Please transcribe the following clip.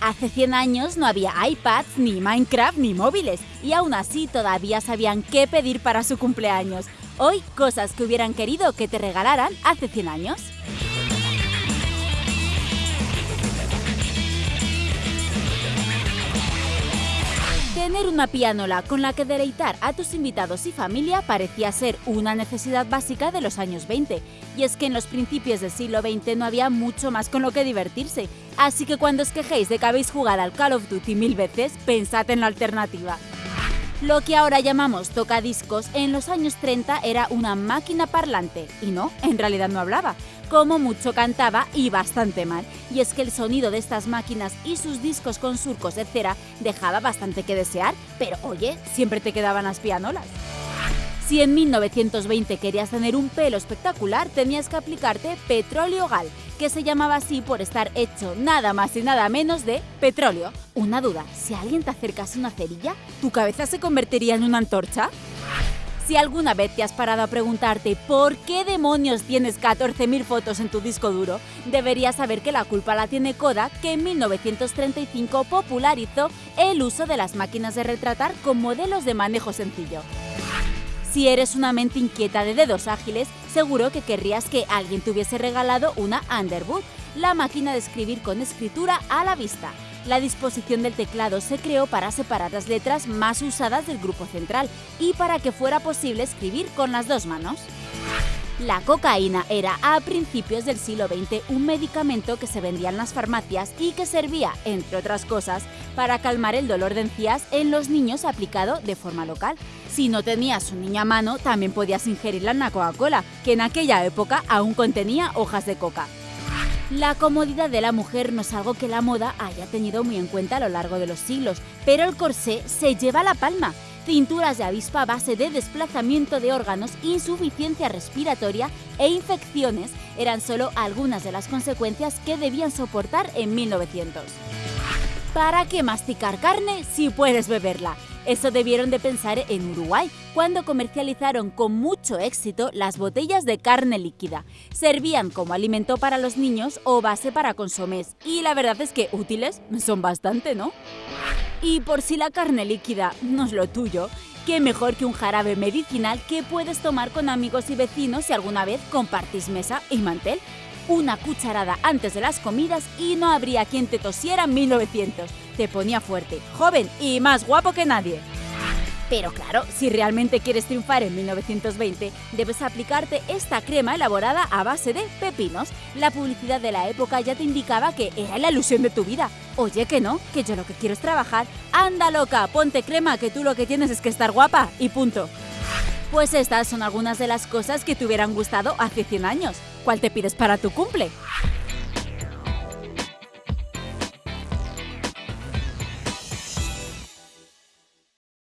Hace 100 años no había iPads, ni Minecraft, ni móviles, y aún así todavía sabían qué pedir para su cumpleaños. Hoy, cosas que hubieran querido que te regalaran hace 100 años. Tener una pianola con la que deleitar a tus invitados y familia parecía ser una necesidad básica de los años 20, y es que en los principios del siglo XX no había mucho más con lo que divertirse, así que cuando os quejéis de que habéis jugado al Call of Duty mil veces, pensad en la alternativa. Lo que ahora llamamos tocadiscos en los años 30 era una máquina parlante, y no, en realidad no hablaba, como mucho cantaba y bastante mal. Y es que el sonido de estas máquinas y sus discos con surcos cera dejaba bastante que desear, pero oye, siempre te quedaban las pianolas. Si en 1920 querías tener un pelo espectacular, tenías que aplicarte petróleo gal, que se llamaba así por estar hecho nada más y nada menos de petróleo. Una duda, si alguien te acercase una cerilla, ¿tu cabeza se convertiría en una antorcha? Si alguna vez te has parado a preguntarte por qué demonios tienes 14.000 fotos en tu disco duro, deberías saber que la culpa la tiene Kodak, que en 1935 popularizó el uso de las máquinas de retratar con modelos de manejo sencillo. Si eres una mente inquieta de dedos ágiles, seguro que querrías que alguien te hubiese regalado una Underwood, la máquina de escribir con escritura a la vista. La disposición del teclado se creó para separar las letras más usadas del grupo central y para que fuera posible escribir con las dos manos. La cocaína era a principios del siglo XX un medicamento que se vendía en las farmacias y que servía, entre otras cosas, para calmar el dolor de encías en los niños aplicado de forma local. Si no tenías un niño a mano, también podías ingerirla en la Coca-Cola, que en aquella época aún contenía hojas de coca. La comodidad de la mujer no es algo que la moda haya tenido muy en cuenta a lo largo de los siglos, pero el corsé se lleva la palma. Cinturas de avispa base de desplazamiento de órganos, insuficiencia respiratoria e infecciones eran solo algunas de las consecuencias que debían soportar en 1900. ¿Para qué masticar carne si puedes beberla? Eso debieron de pensar en Uruguay, cuando comercializaron con mucho éxito las botellas de carne líquida. Servían como alimento para los niños o base para consomés, y la verdad es que útiles son bastante, ¿no? Y por si la carne líquida no es lo tuyo, qué mejor que un jarabe medicinal que puedes tomar con amigos y vecinos si alguna vez compartís mesa y mantel. Una cucharada antes de las comidas y no habría quien te tosiera en 1900 te ponía fuerte, joven y más guapo que nadie. Pero claro, si realmente quieres triunfar en 1920, debes aplicarte esta crema elaborada a base de pepinos. La publicidad de la época ya te indicaba que era la ilusión de tu vida. Oye, que no, que yo lo que quiero es trabajar. Anda loca, ponte crema, que tú lo que tienes es que estar guapa y punto. Pues estas son algunas de las cosas que te hubieran gustado hace 100 años. ¿Cuál te pides para tu cumple?